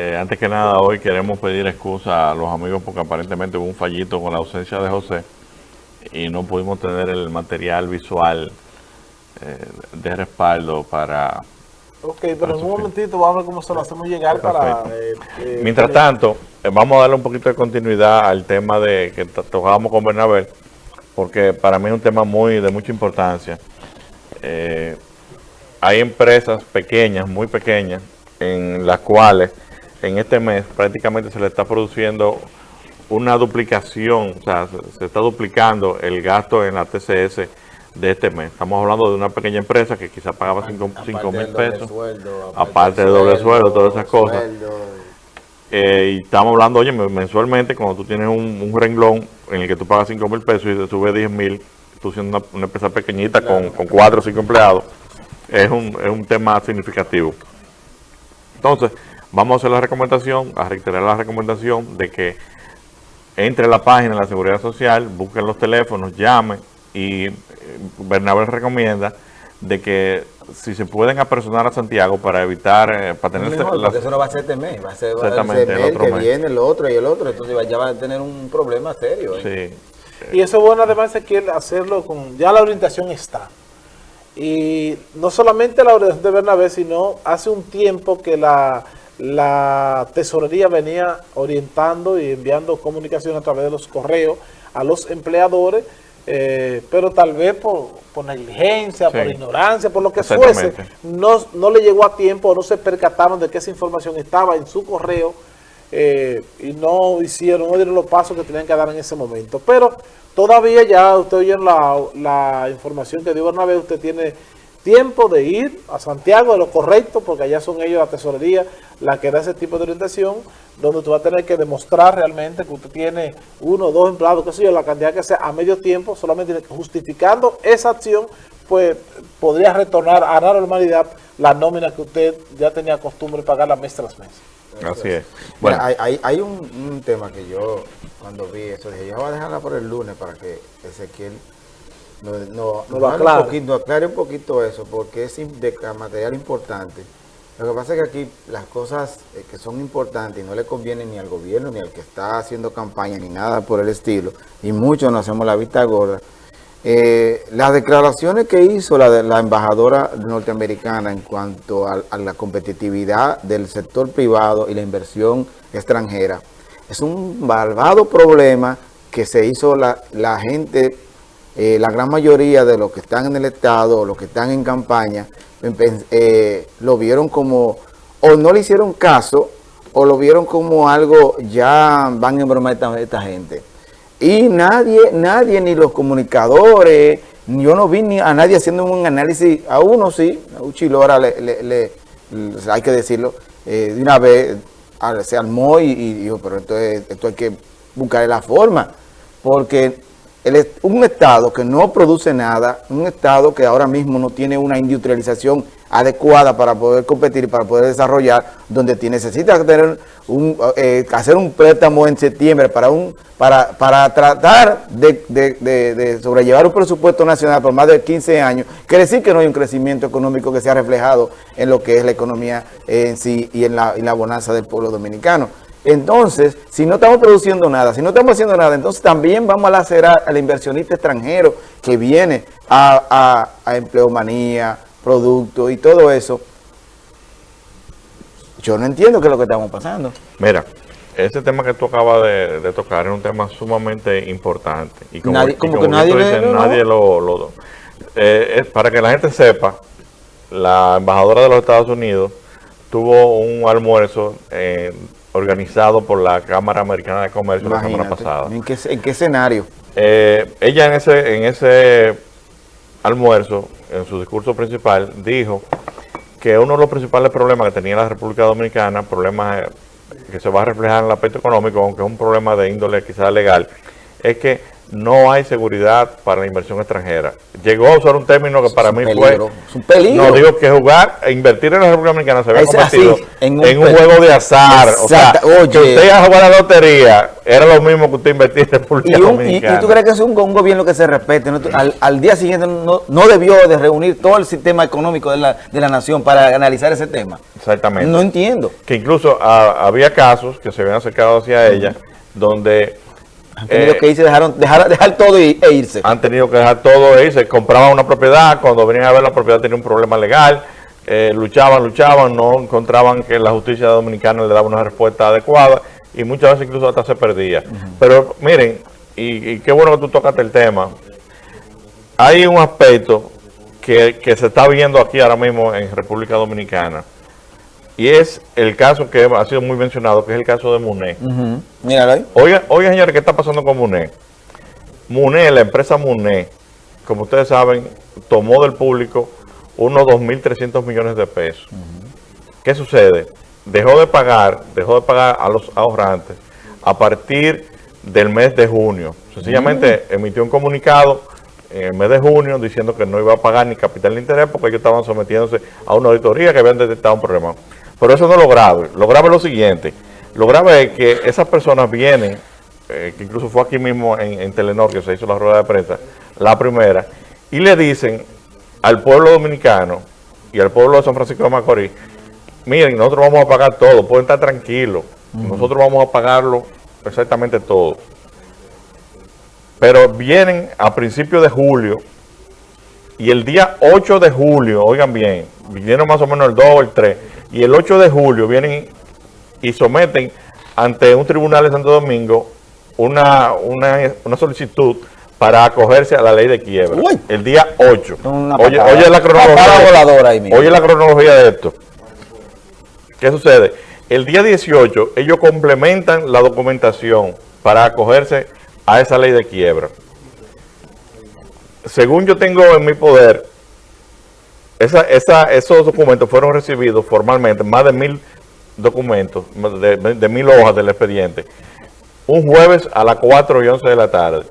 Eh, antes que nada, hoy queremos pedir excusa a los amigos porque aparentemente hubo un fallito con la ausencia de José y no pudimos tener el material visual eh, de respaldo para... Ok, pero en un momentito vamos a ver cómo se lo hacemos llegar para... Eh, Mientras tanto, vamos a darle un poquito de continuidad al tema de que tocábamos con Bernabé, porque para mí es un tema muy de mucha importancia. hay empresas pequeñas, muy pequeñas, en las cuales en este mes prácticamente se le está produciendo una duplicación, o sea, se, está duplicando el gasto en la TCS de este mes. Estamos hablando de una pequeña empresa que quizás pagaba 5 mil pesos, aparte del doble sueldo, todas esas cosas. Eh, y estamos hablando, oye, mensualmente, cuando tú tienes un, renglón en el que tú pagas 5 mil pesos y te sube 10 mil, tú siendo una, empresa pequeñita con, con 4 o 5 empleados, es un, es un tema significativo. Entonces, vamos a hacer la recomendación, a reiterar la recomendación de que entre a la página de la Seguridad Social, busquen los teléfonos, llamen y eh, Bernabé recomienda de que si se pueden apersonar a Santiago para evitar, eh, para tener... Este, porque eso no va a ser este mes, va a ser, el, otro que viene, el otro y el otro, entonces ya va a tener un problema serio. ¿eh? Sí. Y eso es bueno además de que hacerlo con... Ya la orientación está. Y no solamente la orientación de Bernabé, sino hace un tiempo que la la tesorería venía orientando y enviando comunicación a través de los correos a los empleadores, eh, pero tal vez por, negligencia, por ignorancia, por lo que fuese, no, no le llegó a tiempo, no se percataron de que esa información estaba en su correo eh, y no hicieron, no dieron los pasos que tenían que dar en ese momento. Pero todavía ya usted oye la, la información que dio Bernabé, usted tiene tiempo de ir a Santiago de lo correcto, porque allá son ellos, la tesorería, la que da ese tipo de orientación, donde tú vas a tener que demostrar realmente que usted tiene uno o dos empleados, qué sé yo, la cantidad que sea a medio tiempo, solamente justificando esa acción, pues podría retornar a la normalidad la nómina que usted ya tenía costumbre de pagar la mes tras mes. Así es. Bueno, hay, hay, un, tema que yo cuando vi eso, dije, yo voy a dejarla por el lunes para que Ezequiel no, no, no, aclare. Un poquito, aclare un poquito eso, porque es de material importante. Lo que pasa es que aquí las cosas eh, que son importantes y no le convienen ni al gobierno, ni al que está haciendo campaña, ni nada por el estilo, y muchos nos hacemos la vista gorda, eh, las declaraciones que hizo la, la embajadora norteamericana en cuanto a, la competitividad del sector privado y la inversión extranjera, es un malvado problema que se hizo la, la gente eh, la gran mayoría de los que están en el Estado los que están en campaña eh, lo vieron como, o no le hicieron caso, o lo vieron como algo, ya van en broma esta, gente. Y nadie, nadie, ni los comunicadores, yo no vi ni a nadie haciendo un análisis, a uno sí, a Uchilora le, le, hay que decirlo, eh, de una vez se armó y, y dijo, pero entonces esto hay que buscar la forma, porque un Estado que no produce nada, un Estado que ahora mismo no tiene una industrialización adecuada para poder competir y para poder desarrollar, donde necesita tener un, eh, hacer un préstamo en septiembre para un para, para tratar de, sobrellevar un presupuesto nacional por más de 15 años, quiere decir que no hay un crecimiento económico que sea reflejado en lo que es la economía en sí y en la, en la bonanza del pueblo dominicano. Entonces, si no estamos produciendo nada, si no estamos haciendo nada, entonces también vamos a lacerar al inversionista extranjero que viene a, a, empleomanía, producto y todo eso. Yo no entiendo qué es lo que estamos pasando. Mira, ese tema que tú acabas de, tocar es un tema sumamente importante. Y como, nadie, como, que nadie, nadie lo... lo eh, es para que la gente sepa, la embajadora de los Estados Unidos tuvo un almuerzo eh, organizado por la Cámara Americana de Comercio la semana pasada. ¿En qué, en qué escenario? Eh, ella en ese, en ese almuerzo, en su discurso principal, dijo que uno de los principales problemas que tenía la República Dominicana, problemas eh, que se va a reflejar en el aspecto económico, aunque es un problema de índole quizás legal, es que no hay seguridad para la inversión extranjera. Llegó a usar un término que para mí fue... Es un peligro. No, digo que jugar, invertir en la República Dominicana se había convertido en, un, juego de azar. O sea, Oye, que usted a jugar a la lotería era lo mismo que usted invertir en República Dominicana. Y, tú crees que es un, gobierno que se respete. Al, día siguiente no, debió de reunir todo el sistema económico de la, de la nación para analizar ese tema. Exactamente. No entiendo. Que incluso ah, había casos que se habían acercado hacia ella donde han tenido eh, que irse, dejaron, dejar, dejar todo e irse. Han tenido que dejar todo e irse. Compraban una propiedad, cuando venían a ver la propiedad tenía un problema legal, eh, luchaban, luchaban, no encontraban que la justicia dominicana le daba una respuesta adecuada y muchas veces incluso hasta se perdía. Pero miren, y, qué bueno que tú tocaste el tema, hay un aspecto que, que se está viendo aquí ahora mismo en República Dominicana, y es el caso que ha sido muy mencionado, que es el caso de Muné. Míralo ahí. Oiga, oiga, señores, ¿qué está pasando con Muné? Muné, la empresa Muné, como ustedes saben, tomó del público unos 2.300 millones de pesos. ¿Qué sucede? Dejó de pagar, dejó de pagar a los ahorrantes a partir del mes de junio. Sencillamente emitió un comunicado en el mes de junio diciendo que no iba a pagar ni capital ni interés porque ellos estaban sometiéndose a una auditoría que habían detectado un problema. Pero eso no es lo grave. Lo grave es lo siguiente. Lo grave es que esas personas vienen, eh, que incluso fue aquí mismo en, Telenor que se hizo la rueda de prensa, la primera, y le dicen al pueblo dominicano y al pueblo de San Francisco de Macorís, miren, nosotros vamos a pagar todo, pueden estar tranquilos, nosotros vamos a pagarlo exactamente todo. Pero vienen a principios de julio y el día 8 de julio, oigan bien, vinieron más o menos el 2 o el 3, y el 8 de julio vienen y someten ante un tribunal de Santo Domingo una, una, solicitud para acogerse a la ley de quiebra. El día 8. Oye, oye, la cronología. oye la cronología de esto. ¿Qué sucede? El día 18 ellos complementan la documentación para acogerse a esa ley de quiebra. Según yo tengo en mi poder, esa, esa, esos documentos fueron recibidos formalmente, más de mil documentos, de, mil hojas del expediente, un jueves a las 4 y 11 de la tarde.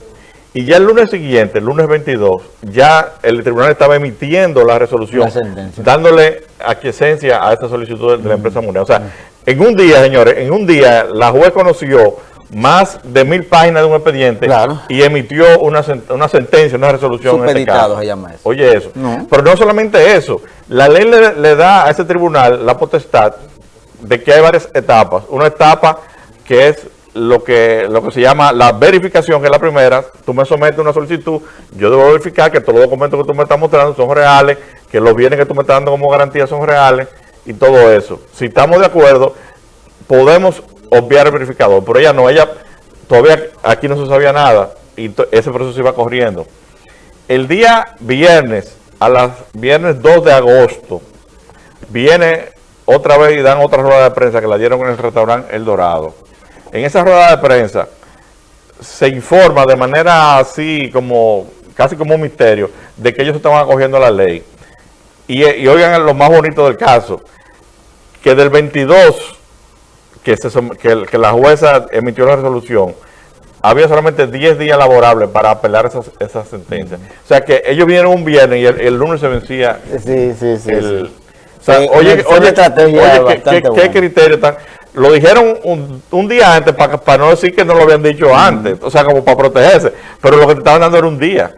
Y ya el lunes siguiente, el lunes 22, ya el tribunal estaba emitiendo la resolución, dándole aquiescencia a esta solicitud de la empresa mundial. O sea, en un día, señores, en un día la juez conoció más de mil páginas de un expediente y emitió una, una, sentencia, una resolución. Este Supeditado se llama eso. Oye eso. Pero no solamente eso, la ley le, da a ese tribunal la potestad de que hay varias etapas. Una etapa que es lo que, lo que se llama la verificación, que es la primera. Tú me sometes una solicitud, yo debo verificar que todos los documentos que tú me estás mostrando son reales, que los bienes que tú me estás dando como garantía son reales y todo eso. Si estamos de acuerdo, podemos obviar el verificador, pero ella no, ella todavía aquí no se sabía nada y ese proceso iba corriendo. El día viernes, a las viernes 2 de agosto, viene otra vez y dan otra rueda de prensa que la dieron en el restaurante El Dorado. En esa rueda de prensa se informa de manera así como, casi como un misterio, de que ellos estaban acogiendo la ley. Y, y oigan lo más bonito del caso, que del 22 que, la jueza emitió la resolución, había solamente 10 días laborables para apelar esas, esas sentencias. O sea que ellos vinieron un viernes y el, lunes se vencía. Sí, sí, sí. O sea, oye, oye, ¿qué, criterio tan...? Lo dijeron un, día antes para, para no decir que no lo habían dicho antes, o sea, como para protegerse, pero lo que te estaban dando era un día.